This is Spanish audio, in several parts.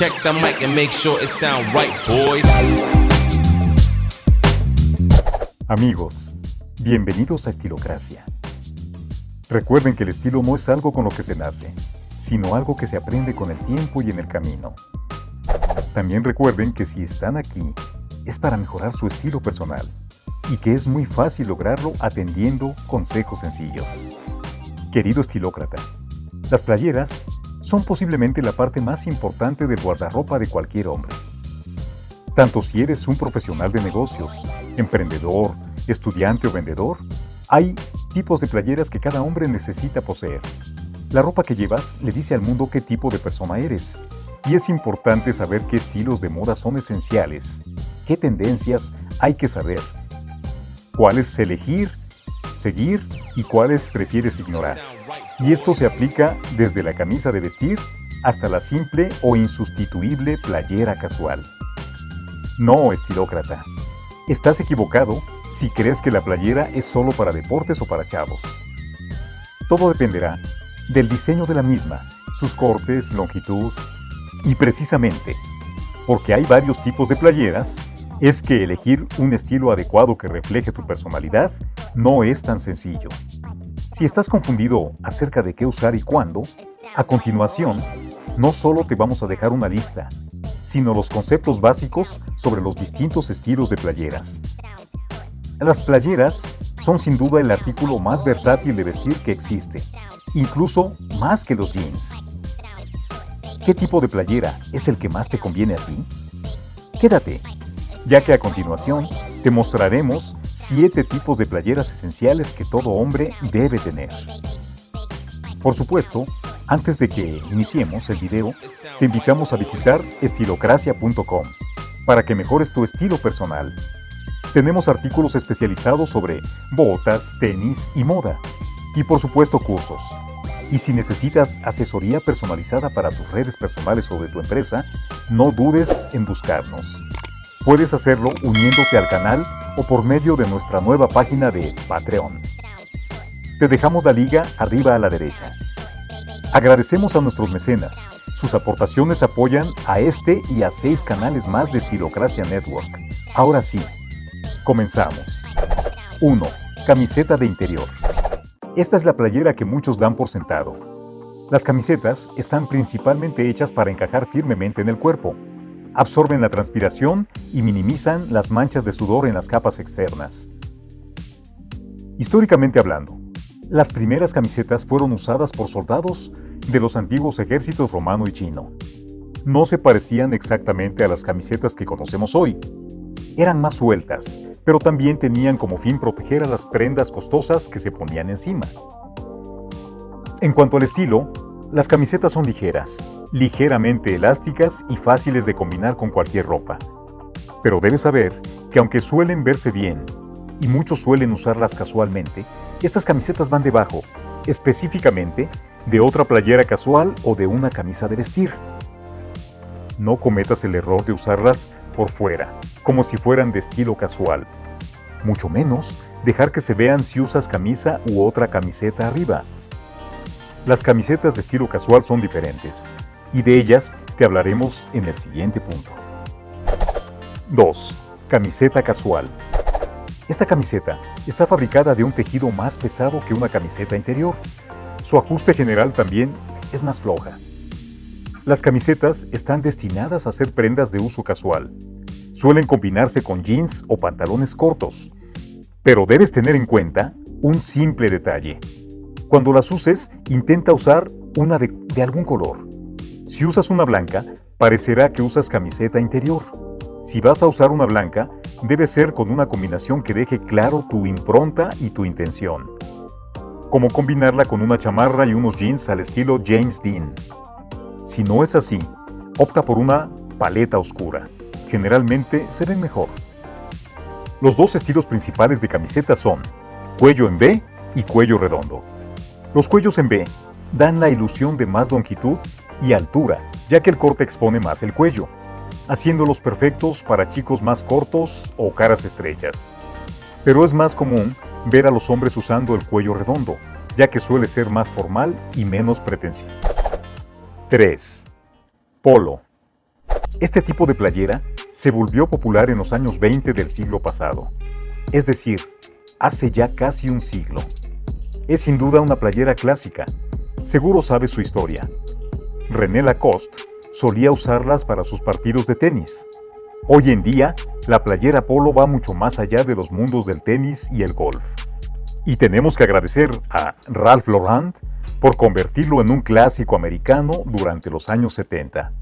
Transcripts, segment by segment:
Check the mic and make sure it sound right, boys. Amigos, bienvenidos a Estilocracia. Recuerden que el estilo no es algo con lo que se nace, sino algo que se aprende con el tiempo y en el camino. También recuerden que si están aquí, es para mejorar su estilo personal y que es muy fácil lograrlo atendiendo consejos sencillos. Querido estilócrata, las playeras son posiblemente la parte más importante del guardarropa de cualquier hombre. Tanto si eres un profesional de negocios, emprendedor, estudiante o vendedor, hay tipos de playeras que cada hombre necesita poseer. La ropa que llevas le dice al mundo qué tipo de persona eres. Y es importante saber qué estilos de moda son esenciales, qué tendencias hay que saber, cuáles elegir, seguir y cuáles prefieres ignorar. Y esto se aplica desde la camisa de vestir hasta la simple o insustituible playera casual. No, estilócrata. Estás equivocado si crees que la playera es solo para deportes o para chavos. Todo dependerá del diseño de la misma, sus cortes, longitud y precisamente, porque hay varios tipos de playeras, es que elegir un estilo adecuado que refleje tu personalidad no es tan sencillo. Si estás confundido acerca de qué usar y cuándo, a continuación, no solo te vamos a dejar una lista, sino los conceptos básicos sobre los distintos estilos de playeras. Las playeras son sin duda el artículo más versátil de vestir que existe, incluso más que los jeans. ¿Qué tipo de playera es el que más te conviene a ti? Quédate, ya que a continuación te mostraremos 7 tipos de playeras esenciales que todo hombre debe tener. Por supuesto, antes de que iniciemos el video, te invitamos a visitar estilocracia.com para que mejores tu estilo personal. Tenemos artículos especializados sobre botas, tenis y moda. Y por supuesto cursos. Y si necesitas asesoría personalizada para tus redes personales o de tu empresa, no dudes en buscarnos. Puedes hacerlo uniéndote al canal o por medio de nuestra nueva página de Patreon. Te dejamos la liga arriba a la derecha. Agradecemos a nuestros mecenas. Sus aportaciones apoyan a este y a seis canales más de Estilocracia Network. Ahora sí, comenzamos. 1. Camiseta de interior. Esta es la playera que muchos dan por sentado. Las camisetas están principalmente hechas para encajar firmemente en el cuerpo, absorben la transpiración y minimizan las manchas de sudor en las capas externas. Históricamente hablando, las primeras camisetas fueron usadas por soldados de los antiguos ejércitos romano y chino. No se parecían exactamente a las camisetas que conocemos hoy. Eran más sueltas, pero también tenían como fin proteger a las prendas costosas que se ponían encima. En cuanto al estilo, las camisetas son ligeras, ligeramente elásticas y fáciles de combinar con cualquier ropa. Pero debes saber que aunque suelen verse bien, y muchos suelen usarlas casualmente, estas camisetas van debajo, específicamente, de otra playera casual o de una camisa de vestir. No cometas el error de usarlas por fuera, como si fueran de estilo casual. Mucho menos dejar que se vean si usas camisa u otra camiseta arriba. Las camisetas de estilo casual son diferentes, y de ellas te hablaremos en el siguiente punto. 2. Camiseta casual. Esta camiseta está fabricada de un tejido más pesado que una camiseta interior. Su ajuste general también es más floja. Las camisetas están destinadas a ser prendas de uso casual. Suelen combinarse con jeans o pantalones cortos. Pero debes tener en cuenta un simple detalle. Cuando las uses, intenta usar una de, de, algún color. Si usas una blanca, parecerá que usas camiseta interior. Si vas a usar una blanca, debe ser con una combinación que deje claro tu impronta y tu intención. Como combinarla con una chamarra y unos jeans al estilo James Dean. Si no es así, opta por una paleta oscura. Generalmente se ven mejor. Los dos estilos principales de camiseta son cuello en B y cuello redondo. Los cuellos en B dan la ilusión de más longitud y altura, ya que el corte expone más el cuello, haciéndolos perfectos para chicos más cortos o caras estrechas. Pero es más común ver a los hombres usando el cuello redondo, ya que suele ser más formal y menos pretencioso. 3. Polo. Este tipo de playera se volvió popular en los años 20 del siglo pasado, es decir, hace ya casi un siglo. Es sin duda una playera clásica, seguro sabe su historia. René Lacoste solía usarlas para sus partidos de tenis. Hoy en día, la playera polo va mucho más allá de los mundos del tenis y el golf. Y tenemos que agradecer a Ralph Lauren por convertirlo en un clásico americano durante los años 70.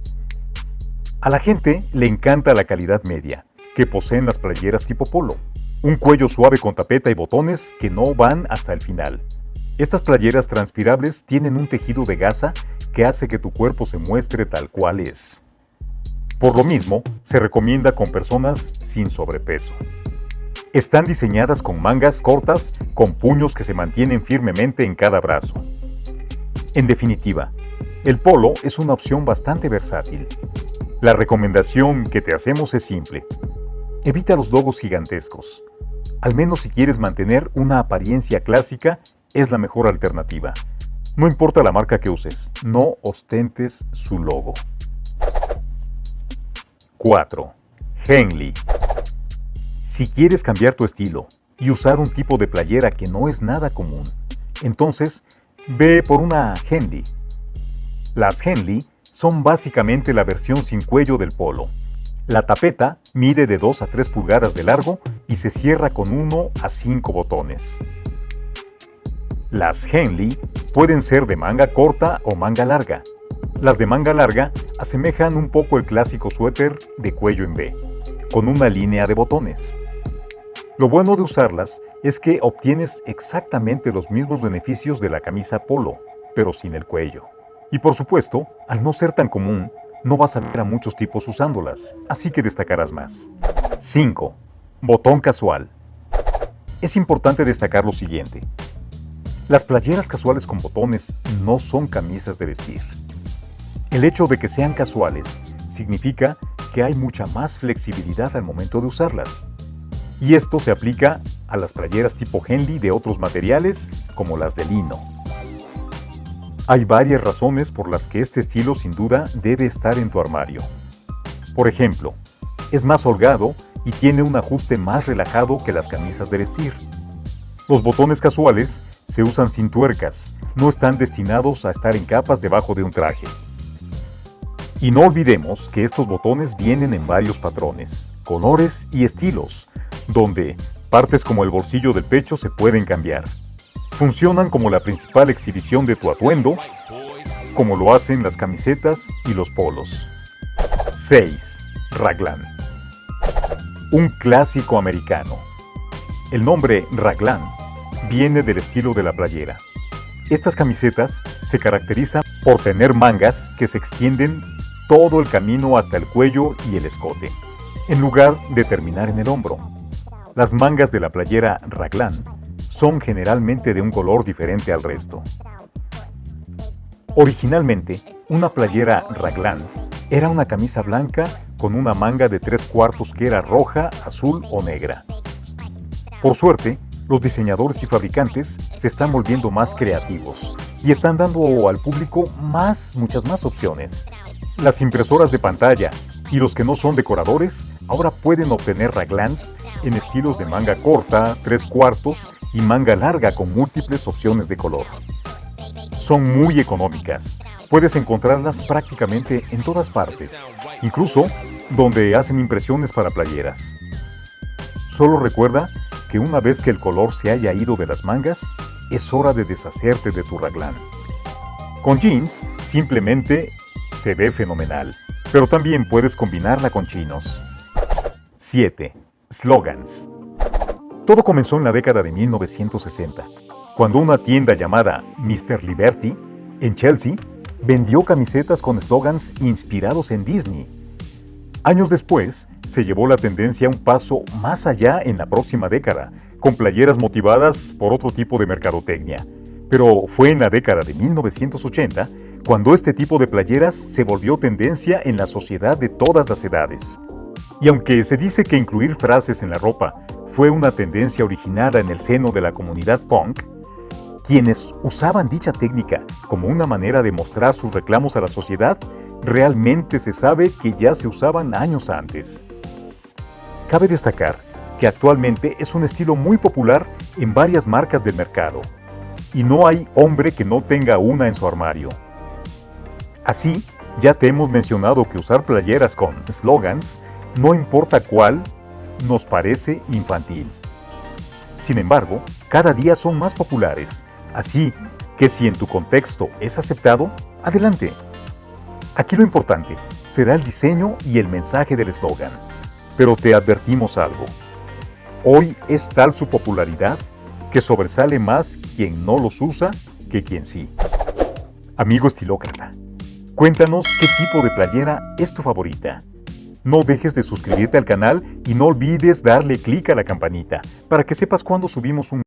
A la gente le encanta la calidad media que poseen las playeras tipo polo. Un cuello suave con tapeta y botones que no van hasta el final. Estas playeras transpirables tienen un tejido de gasa que hace que tu cuerpo se muestre tal cual es. Por lo mismo, se recomienda con personas sin sobrepeso. Están diseñadas con mangas cortas con puños que se mantienen firmemente en cada brazo. En definitiva, el polo es una opción bastante versátil. La recomendación que te hacemos es simple. Evita los logos gigantescos. Al menos si quieres mantener una apariencia clásica, es la mejor alternativa. No importa la marca que uses, no ostentes su logo. 4. Henley. Si quieres cambiar tu estilo y usar un tipo de playera que no es nada común, entonces ve por una Henley. Las Henley son básicamente la versión sin cuello del polo. La tapeta mide de 2 a 3 pulgadas de largo y se cierra con 1 a 5 botones. Las Henley pueden ser de manga corta o manga larga. Las de manga larga asemejan un poco el clásico suéter de cuello en B, con una línea de botones. Lo bueno de usarlas es que obtienes exactamente los mismos beneficios de la camisa polo, pero sin el cuello. Y por supuesto, al no ser tan común, no vas a ver a muchos tipos usándolas, así que destacarás más. 5. Botón casual. Es importante destacar lo siguiente. Las playeras casuales con botones no son camisas de vestir. El hecho de que sean casuales significa que hay mucha más flexibilidad al momento de usarlas. Y esto se aplica a las playeras tipo Henley de otros materiales como las de lino. Hay varias razones por las que este estilo sin duda debe estar en tu armario. Por ejemplo, es más holgado y tiene un ajuste más relajado que las camisas de vestir. Los botones casuales se usan sin tuercas, no están destinados a estar en capas debajo de un traje. Y no olvidemos que estos botones vienen en varios patrones, colores y estilos, donde partes como el bolsillo del pecho se pueden cambiar. Funcionan como la principal exhibición de tu atuendo, como lo hacen las camisetas y los polos. 6. Raglan. Un clásico americano. El nombre Raglan viene del estilo de la playera. Estas camisetas se caracterizan por tener mangas que se extienden todo el camino hasta el cuello y el escote, en lugar de terminar en el hombro. Las mangas de la playera raglan son generalmente de un color diferente al resto. Originalmente, una playera raglan era una camisa blanca con una manga de tres cuartos que era roja, azul o negra. Por suerte, los diseñadores y fabricantes se están volviendo más creativos y están dando al público más, muchas más opciones. Las impresoras de pantalla y los que no son decoradores ahora pueden obtener raglans en estilos de manga corta, tres cuartos y manga larga con múltiples opciones de color. Son muy económicas. Puedes encontrarlas prácticamente en todas partes, incluso donde hacen impresiones para playeras. Solo recuerda que una vez que el color se haya ido de las mangas, es hora de deshacerte de tu raglán. Con jeans, simplemente se ve fenomenal, pero también puedes combinarla con chinos. 7. Slogans. Todo comenzó en la década de 1960, cuando una tienda llamada Mr. Liberty, en Chelsea, vendió camisetas con slogans inspirados en Disney. Años después, se llevó la tendencia un paso más allá en la próxima década, con playeras motivadas por otro tipo de mercadotecnia. Pero fue en la década de 1980 cuando este tipo de playeras se volvió tendencia en la sociedad de todas las edades. Y aunque se dice que incluir frases en la ropa fue una tendencia originada en el seno de la comunidad punk, quienes usaban dicha técnica como una manera de mostrar sus reclamos a la sociedad realmente se sabe que ya se usaban años antes. Cabe destacar que actualmente es un estilo muy popular en varias marcas del mercado, y no hay hombre que no tenga una en su armario. Así, ya te hemos mencionado que usar playeras con slogans, no importa cuál, nos parece infantil. Sin embargo, cada día son más populares, así que si en tu contexto es aceptado, adelante. Aquí lo importante será el diseño y el mensaje del eslogan. Pero te advertimos algo. Hoy es tal su popularidad que sobresale más quien no los usa que quien sí. Amigo estilócrata, cuéntanos qué tipo de playera es tu favorita. No dejes de suscribirte al canal y no olvides darle clic a la campanita para que sepas cuando subimos un